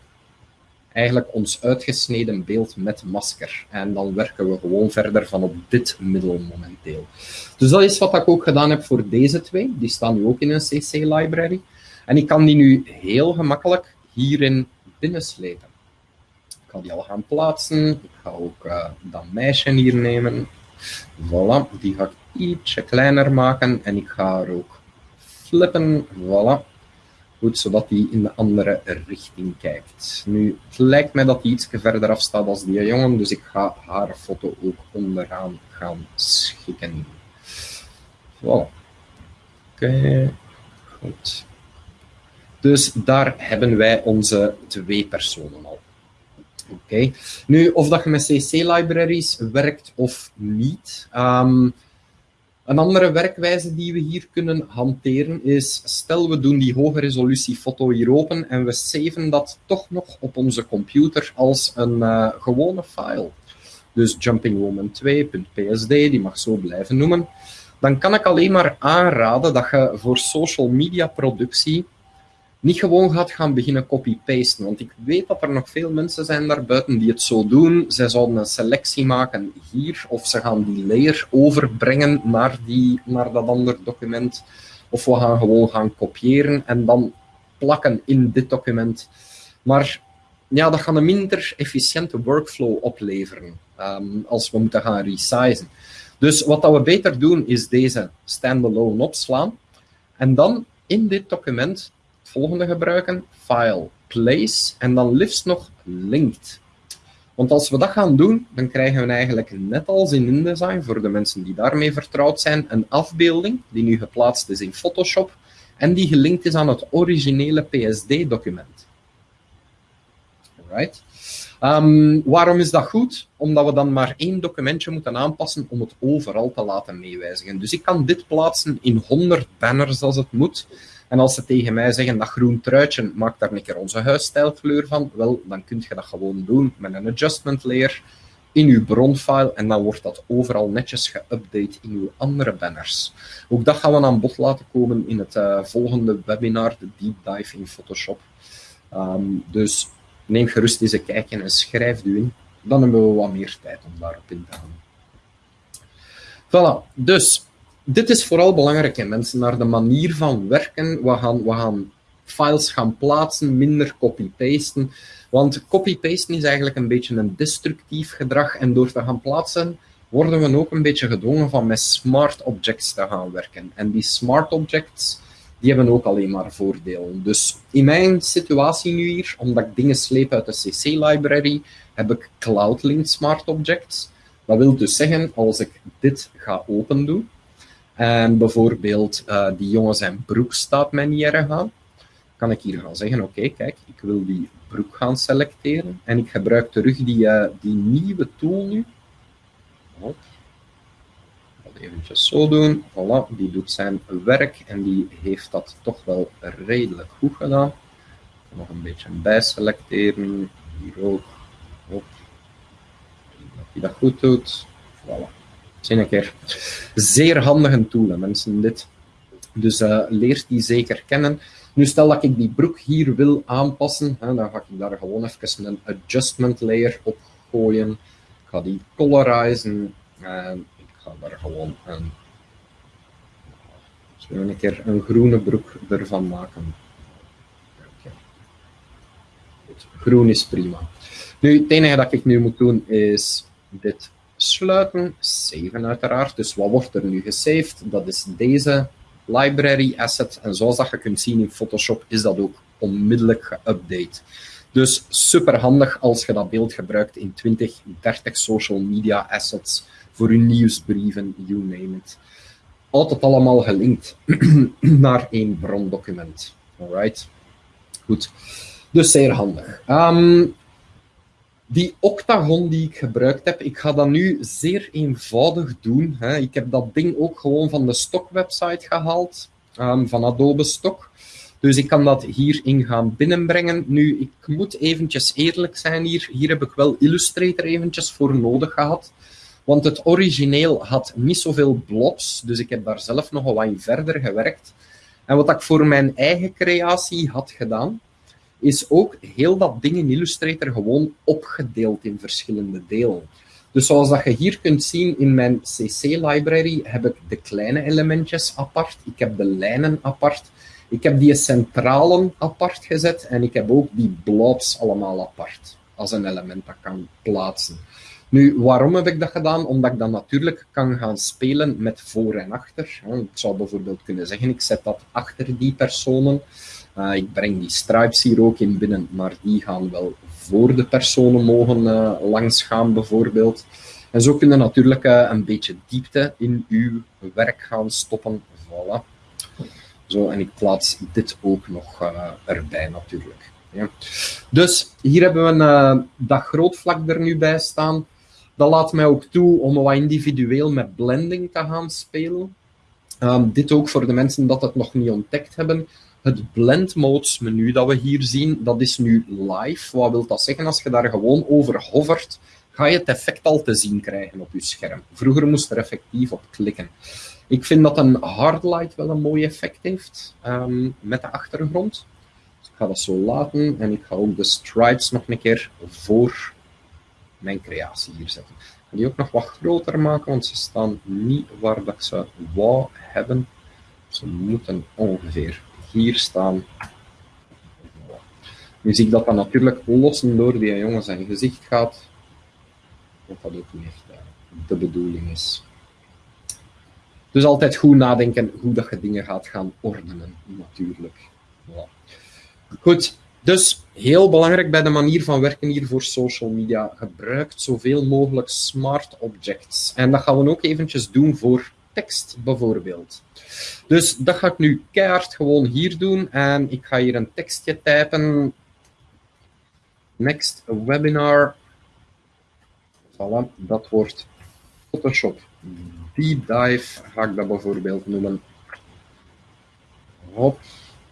eigenlijk ons uitgesneden beeld met masker. En dan werken we gewoon verder van op dit middel momenteel. Dus dat is wat ik ook gedaan heb voor deze twee. Die staan nu ook in een CC-library. En ik kan die nu heel gemakkelijk hierin binnenslepen. Ik ga die al gaan plaatsen. Ik ga ook uh, dat meisje hier nemen. Voilà, die ga ik ietsje kleiner maken en ik ga er ook flippen. Voilà. Zodat die in de andere richting kijkt. Nu, het lijkt mij dat die iets verder af staat als die jongen, dus ik ga haar foto ook onderaan gaan schikken. Voilà. Oké, goed. Dus daar hebben wij onze twee personen al. Oké. Nu, of dat je met CC-libraries werkt of niet. Um, een andere werkwijze die we hier kunnen hanteren is, stel we doen die hoge resolutie foto hier open en we saven dat toch nog op onze computer als een uh, gewone file. Dus jumpingwoman2.psd, die mag zo blijven noemen. Dan kan ik alleen maar aanraden dat je voor social media productie niet gewoon gaat gaan beginnen copy-pasten. Want ik weet dat er nog veel mensen zijn daarbuiten die het zo doen. Zij zouden een selectie maken hier, of ze gaan die layer overbrengen naar, die, naar dat andere document. Of we gaan gewoon gaan kopiëren en dan plakken in dit document. Maar ja, dat gaat een minder efficiënte workflow opleveren um, als we moeten gaan resizen. Dus wat dat we beter doen, is deze standalone opslaan. En dan in dit document volgende gebruiken, file, place, en dan liefst nog linked. Want als we dat gaan doen, dan krijgen we eigenlijk net als in InDesign, voor de mensen die daarmee vertrouwd zijn, een afbeelding die nu geplaatst is in Photoshop en die gelinkt is aan het originele PSD-document. Alright. Um, waarom is dat goed? Omdat we dan maar één documentje moeten aanpassen om het overal te laten meewijzigen. Dus ik kan dit plaatsen in 100 banners als het moet. En als ze tegen mij zeggen dat groen truitje, maak daar een keer onze huisstijlkleur van, wel, dan kun je dat gewoon doen met een adjustment layer in uw bronfile en dan wordt dat overal netjes geüpdate in uw andere banners. Ook dat gaan we aan bod laten komen in het uh, volgende webinar, de Deep Dive in Photoshop. Um, dus neem gerust eens een kijkje en schrijf u in. Dan hebben we wat meer tijd om daarop in te gaan. Voilà, dus dit is vooral belangrijk, hè, mensen, naar de manier van werken. We gaan, we gaan files gaan plaatsen, minder copy-pasten. Want copy-pasten is eigenlijk een beetje een destructief gedrag. En door te gaan plaatsen, worden we ook een beetje gedwongen van met smart objects te gaan werken. En die smart objects, die hebben ook alleen maar voordelen. Dus in mijn situatie nu hier, omdat ik dingen sleep uit de CC-library, heb ik Cloud-linked smart objects. Dat wil dus zeggen, als ik dit ga open doen, en bijvoorbeeld uh, die jongen zijn broek staat mij niet erg aan. Kan ik hier gaan zeggen, oké, kijk, ik wil die broek gaan selecteren. En ik gebruik terug die, uh, die nieuwe tool nu. Oh. Eventjes zo doen. Voilà, die doet zijn werk en die heeft dat toch wel redelijk goed gedaan. Nog een beetje bijselecteren. Hier ook. Hop. Dat hij dat goed doet. Voilà. Zie een keer. Zeer handige tool, mensen, dit. Dus uh, leert die zeker kennen. Nu, stel dat ik die broek hier wil aanpassen, hè, dan ga ik daar gewoon even een adjustment layer op gooien. Ik ga die colorizen en ik ga daar gewoon een, een keer een groene broek ervan maken. Groen is prima. Nu, het enige dat ik nu moet doen is dit sluiten, saven uiteraard. Dus wat wordt er nu gesaved? Dat is deze library asset. En zoals dat je kunt zien in Photoshop is dat ook onmiddellijk geüpdate. Dus super handig als je dat beeld gebruikt in 20, 30 social media assets voor je nieuwsbrieven, you name it. Altijd allemaal gelinkt [clears throat] naar één brondocument. Alright. Goed. Dus zeer handig. Um, die octagon die ik gebruikt heb, ik ga dat nu zeer eenvoudig doen. Hè. Ik heb dat ding ook gewoon van de stockwebsite gehaald, um, van Adobe Stock. Dus ik kan dat hierin gaan binnenbrengen. Nu, ik moet eventjes eerlijk zijn hier. Hier heb ik wel Illustrator eventjes voor nodig gehad. Want het origineel had niet zoveel blobs, dus ik heb daar zelf nog wat in verder gewerkt. En wat ik voor mijn eigen creatie had gedaan, is ook heel dat ding in Illustrator gewoon opgedeeld in verschillende delen. Dus zoals dat je hier kunt zien in mijn CC-library heb ik de kleine elementjes apart, ik heb de lijnen apart, ik heb die centralen apart gezet en ik heb ook die blobs allemaal apart als een element dat kan plaatsen. Nu, waarom heb ik dat gedaan? Omdat ik dan natuurlijk kan gaan spelen met voor en achter. Ik zou bijvoorbeeld kunnen zeggen, ik zet dat achter die personen. Uh, ik breng die stripes hier ook in binnen, maar die gaan wel voor de personen mogen uh, langsgaan, bijvoorbeeld. En zo kun je natuurlijk uh, een beetje diepte in uw werk gaan stoppen. Voilà. Zo, en ik plaats dit ook nog erbij, natuurlijk. Ja. Dus hier hebben we dat grootvlak er nu bij staan. Dat laat mij ook toe om wat individueel met blending te gaan spelen. Um, dit ook voor de mensen dat het nog niet ontdekt hebben. Het blend modes menu dat we hier zien, dat is nu live. Wat wil dat zeggen? Als je daar gewoon over hovert, ga je het effect al te zien krijgen op je scherm. Vroeger moest er effectief op klikken. Ik vind dat een hardlight wel een mooi effect heeft um, met de achtergrond. Dus ik ga dat zo laten en ik ga ook de stripes nog een keer voor mijn creatie hier zetten. Ik ga die ook nog wat groter maken, want ze staan niet waar dat ik ze wou hebben. Ze moeten ongeveer hier staan. Nu zie ik dat dat natuurlijk lossen door die jongen zijn gezicht gaat. Wat dat ook niet echt eh, de bedoeling is. Dus altijd goed nadenken hoe dat je dingen gaat gaan ordenen, natuurlijk. Goed, dus heel belangrijk bij de manier van werken hier voor social media. Gebruikt zoveel mogelijk smart objects. En dat gaan we ook eventjes doen voor tekst bijvoorbeeld. Dus dat ga ik nu keihard gewoon hier doen. En ik ga hier een tekstje typen. Next webinar. Voilà, dat wordt Photoshop Deep Dive, ga ik dat bijvoorbeeld noemen. Hop.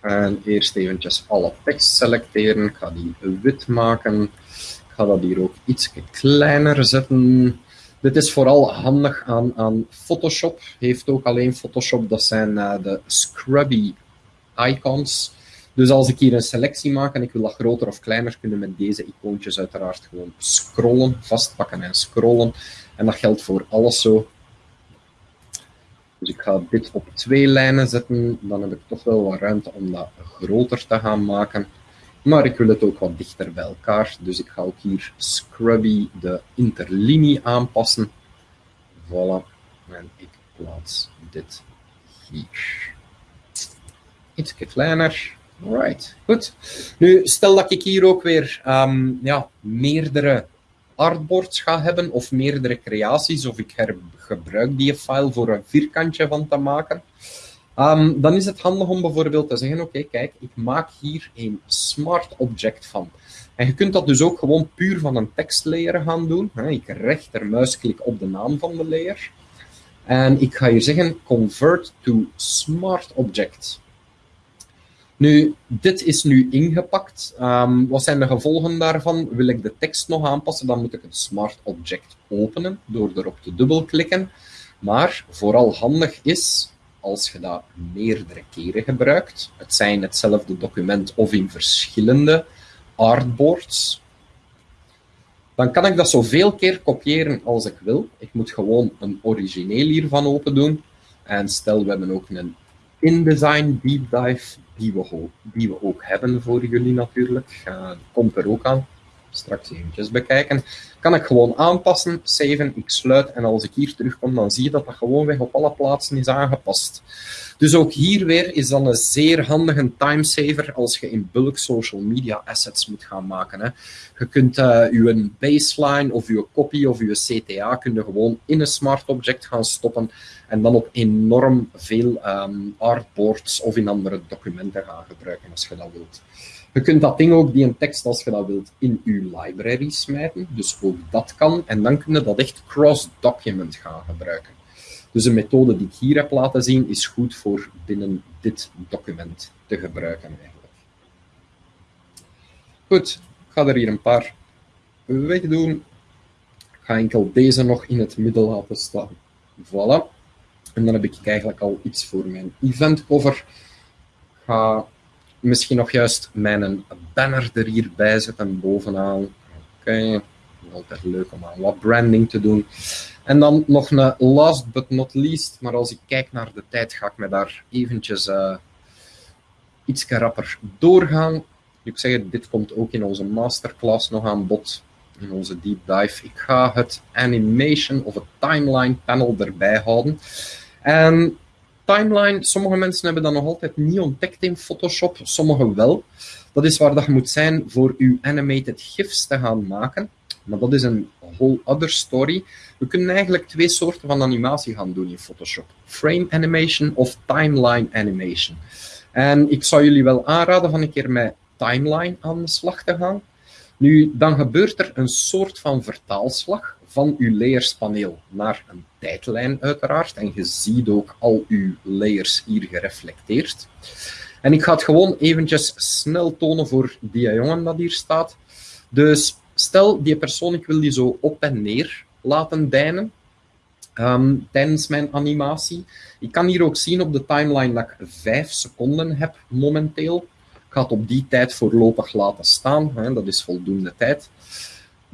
En eerst eventjes alle tekst selecteren. Ik ga die wit maken. Ik ga dat hier ook iets kleiner zetten. Dit is vooral handig aan, aan Photoshop. Heeft ook alleen Photoshop. Dat zijn uh, de scrubby icons. Dus als ik hier een selectie maak en ik wil dat groter of kleiner, kunnen met deze icoontjes uiteraard gewoon scrollen, vastpakken en scrollen. En dat geldt voor alles zo. Dus ik ga dit op twee lijnen zetten. Dan heb ik toch wel wat ruimte om dat groter te gaan maken. Maar ik wil het ook wat dichter bij elkaar. Dus ik ga ook hier Scrubby de interlinie aanpassen. Voilà. En ik plaats dit hier. Iets kleiner. Right, goed. Nu, stel dat ik hier ook weer um, ja, meerdere artboards ga hebben of meerdere creaties, of ik gebruik die file voor een vierkantje van te maken. Um, dan is het handig om bijvoorbeeld te zeggen, oké, kijk, ik maak hier een smart object van. En je kunt dat dus ook gewoon puur van een tekstlayer gaan doen. Ik rechtermuisklik op de naam van de layer. En ik ga hier zeggen, convert to smart object. Nu, dit is nu ingepakt. Um, wat zijn de gevolgen daarvan? Wil ik de tekst nog aanpassen, dan moet ik het smart object openen door erop te dubbelklikken. Maar vooral handig is, als je dat meerdere keren gebruikt, het zijn hetzelfde document of in verschillende artboards, dan kan ik dat zoveel keer kopiëren als ik wil. Ik moet gewoon een origineel hiervan open doen. En stel, we hebben ook een InDesign Deep Dive, die we, die we ook hebben voor jullie natuurlijk. Uh, komt er ook aan straks eventjes bekijken. Kan ik gewoon aanpassen, saven, ik sluit en als ik hier terugkom, dan zie je dat dat gewoon weg op alle plaatsen is aangepast. Dus ook hier weer is dan een zeer handige timesaver als je in bulk social media assets moet gaan maken. Hè. Je kunt uh, je baseline of je copy of je CTA kun gewoon in een smart object gaan stoppen en dan op enorm veel um, artboards of in andere documenten gaan gebruiken als je dat wilt. Je kunt dat ding ook, die een tekst, als je dat wilt, in je library smijten. Dus ook dat kan. En dan kun je dat echt cross-document gaan gebruiken. Dus de methode die ik hier heb laten zien is goed voor binnen dit document te gebruiken eigenlijk. Goed, ik ga er hier een paar wegdoen. Ik ga enkel deze nog in het midden laten staan. Voilà. En dan heb ik eigenlijk al iets voor mijn event cover. Ga misschien nog juist mijn banner er hierbij zetten bovenaan. Oké, okay. altijd leuk om aan wat branding te doen. En dan nog een last but not least, maar als ik kijk naar de tijd, ga ik me daar eventjes uh, iets rapper doorgaan. Ik zeg het, dit komt ook in onze masterclass nog aan bod, in onze deep dive. Ik ga het animation of het timeline panel erbij houden. En timeline, sommige mensen hebben dat nog altijd niet ontdekt in Photoshop, sommigen wel. Dat is waar dat je moet zijn voor je animated GIFs te gaan maken. Maar dat is een whole other story. We kunnen eigenlijk twee soorten van animatie gaan doen in Photoshop. Frame animation of timeline animation. En ik zou jullie wel aanraden van een keer met timeline aan de slag te gaan. Nu, dan gebeurt er een soort van vertaalslag van uw layerspaneel naar een tijdlijn uiteraard. En je ziet ook al uw layers hier gereflecteerd. En ik ga het gewoon eventjes snel tonen voor die jongen dat hier staat. Dus stel, die persoon, ik wil die zo op en neer laten deinen um, tijdens mijn animatie. Ik kan hier ook zien op de timeline dat ik 5 seconden heb momenteel. Ik ga het op die tijd voorlopig laten staan, hè, dat is voldoende tijd.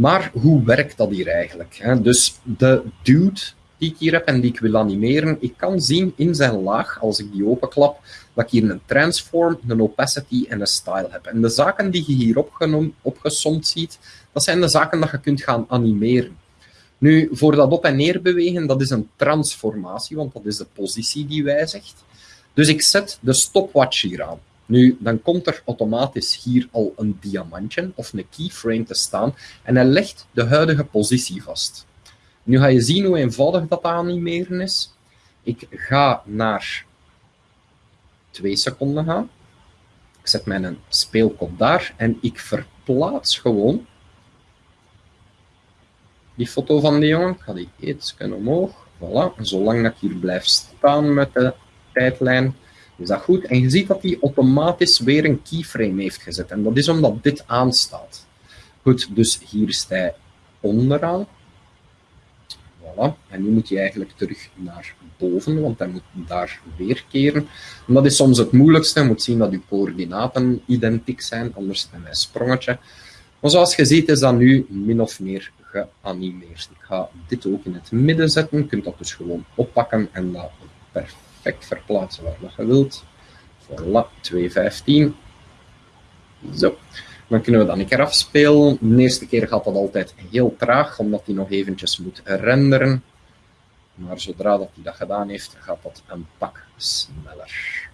Maar hoe werkt dat hier eigenlijk? Dus de dude die ik hier heb en die ik wil animeren, ik kan zien in zijn laag, als ik die openklap, dat ik hier een transform, een opacity en een style heb. En de zaken die je hier opgesomd ziet, dat zijn de zaken dat je kunt gaan animeren. Nu, voor dat op- en neer bewegen, dat is een transformatie, want dat is de positie die wijzigt. Dus ik zet de stopwatch hier aan. Nu, dan komt er automatisch hier al een diamantje of een keyframe te staan en hij legt de huidige positie vast. Nu ga je zien hoe eenvoudig dat animeren is. Ik ga naar 2 seconden gaan. Ik zet mijn speelkop daar en ik verplaats gewoon die foto van die jongen. Ik ga die iets omhoog. Voilà. Zolang dat ik hier blijf staan met de tijdlijn, is dat goed. En je ziet dat hij automatisch weer een keyframe heeft gezet. En dat is omdat dit aanstaat. Goed, dus hier is hij onderaan. Voilà. En nu moet hij eigenlijk terug naar boven, want hij moet daar weer keren. En dat is soms het moeilijkste. Je moet zien dat uw coördinaten identiek zijn, anders is een sprongetje. Maar zoals je ziet is dat nu min of meer geanimeerd. Ik ga dit ook in het midden zetten. Je kunt dat dus gewoon oppakken en dat perfect verplaatsen waar je wilt. Voilà, 2.15. Zo. Dan kunnen we dat een keer afspelen. De eerste keer gaat dat altijd heel traag, omdat hij nog eventjes moet renderen. Maar zodra dat hij dat gedaan heeft, gaat dat een pak sneller.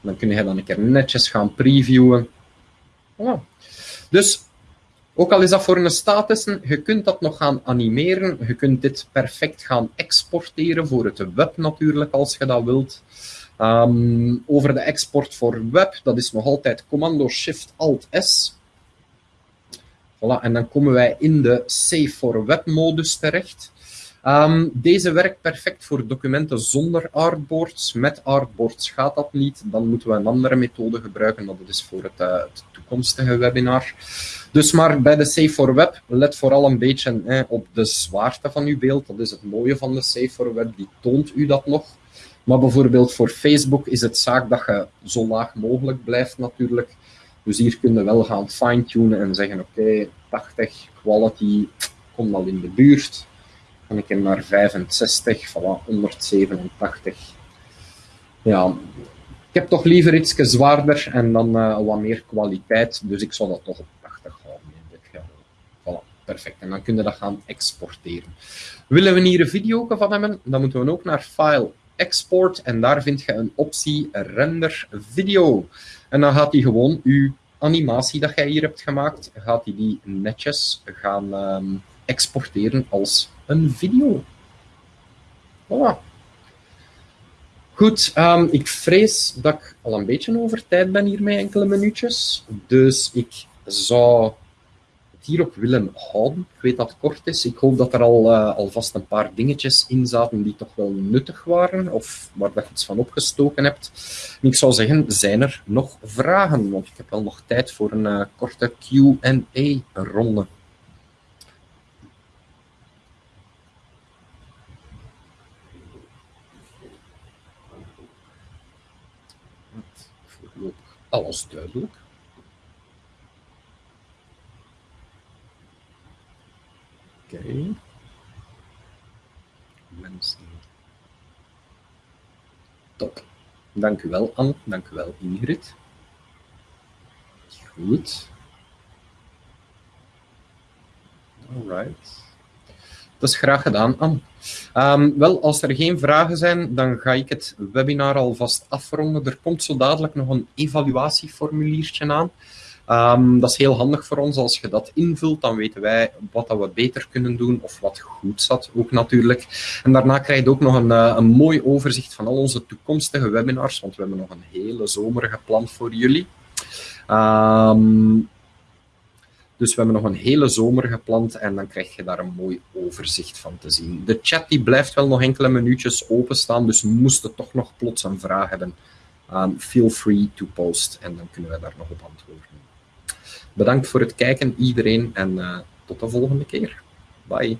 Dan kun je dan een keer netjes gaan previewen. Dus ook al is dat voor een status, je kunt dat nog gaan animeren. Je kunt dit perfect gaan exporteren voor het web natuurlijk, als je dat wilt. Um, over de export voor web, dat is nog altijd Commando-Shift-Alt-S. Voilà, en dan komen wij in de Save for Web modus terecht. Um, deze werkt perfect voor documenten zonder artboards. Met artboards gaat dat niet. Dan moeten we een andere methode gebruiken. Dat is voor het, het toekomstige webinar. Dus maar bij de Save for Web, let vooral een beetje op de zwaarte van uw beeld. Dat is het mooie van de Save for Web, die toont u dat nog. Maar bijvoorbeeld voor Facebook is het zaak dat je zo laag mogelijk blijft natuurlijk. Dus hier kun je wel gaan fine-tunen en zeggen, oké, 80, quality, kom al in de buurt. Dan ik naar 65, voilà, 187. Ja, ik heb toch liever iets zwaarder en dan uh, wat meer kwaliteit. Dus ik zal dat toch op 80 houden in dit. Voilà, perfect. En dan kunnen we dat gaan exporteren. Willen we hier een video van hebben, dan moeten we ook naar File, Export. En daar vind je een optie Render Video. En dan gaat hij gewoon uw animatie dat jij hier hebt gemaakt, gaat hij die netjes gaan um, exporteren als een video. Voilà. Goed, um, ik vrees dat ik al een beetje over tijd ben hier met enkele minuutjes. Dus ik zou het hierop willen houden. Ik weet dat het kort is. Ik hoop dat er al uh, alvast een paar dingetjes in zaten die toch wel nuttig waren, of waar je iets van opgestoken hebt. Ik zou zeggen, zijn er nog vragen? Want ik heb wel nog tijd voor een uh, korte Q&A-ronde. Voorlopig alles duidelijk. Oké. Okay. Mensen. Top. Dank u wel, Anne. Dank u wel, Ingrid. Goed. Alright. Dat is graag gedaan, Anne. Um, wel, als er geen vragen zijn, dan ga ik het webinar alvast afronden. Er komt zo dadelijk nog een evaluatieformuliertje aan. Um, dat is heel handig voor ons. Als je dat invult, dan weten wij wat dat we beter kunnen doen of wat goed zat ook natuurlijk. En daarna krijg je ook nog een, uh, een mooi overzicht van al onze toekomstige webinars, want we hebben nog een hele zomer gepland voor jullie. Um, dus we hebben nog een hele zomer gepland en dan krijg je daar een mooi overzicht van te zien. De chat die blijft wel nog enkele minuutjes openstaan, dus moest je toch nog plots een vraag hebben, um, feel free to post en dan kunnen we daar nog op antwoorden. Bedankt voor het kijken iedereen en uh, tot de volgende keer. Bye.